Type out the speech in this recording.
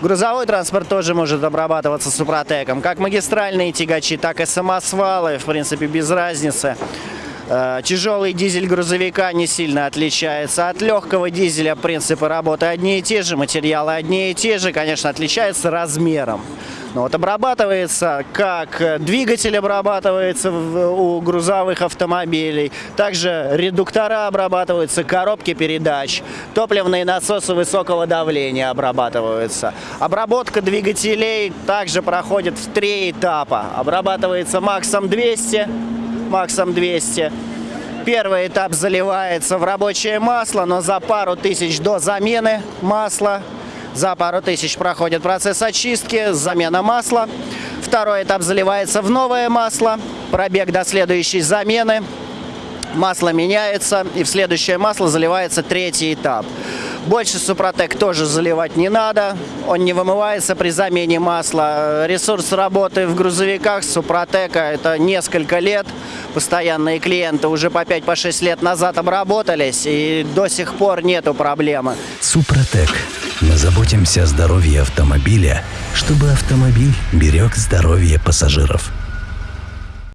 Грузовой транспорт тоже может обрабатываться супротеком. Как магистральные тягачи, так и самосвалы, в принципе, без разницы. Э, Тяжелый дизель грузовика не сильно отличается от легкого дизеля. Принципы работы одни и те же, материалы одни и те же. Конечно, отличается размером. Но вот обрабатывается, как двигатель обрабатывается у грузовых автомобилей, также редуктора обрабатываются, коробки передач, топливные насосы высокого давления обрабатываются. Обработка двигателей также проходит в три этапа. Обрабатывается максом 200, максом 200. Первый этап заливается в рабочее масло, но за пару тысяч до замены масла, за пару тысяч проходит процесс очистки, замена масла. Второй этап заливается в новое масло, пробег до следующей замены, масло меняется, и в следующее масло заливается третий этап. Больше Супротек тоже заливать не надо, он не вымывается при замене масла. Ресурс работы в грузовиках Супротека это несколько лет. Постоянные клиенты уже по 5-6 лет назад обработались, и до сих пор нету проблемы. Супротек. Мы заботимся о здоровье автомобиля, чтобы автомобиль берег здоровье пассажиров.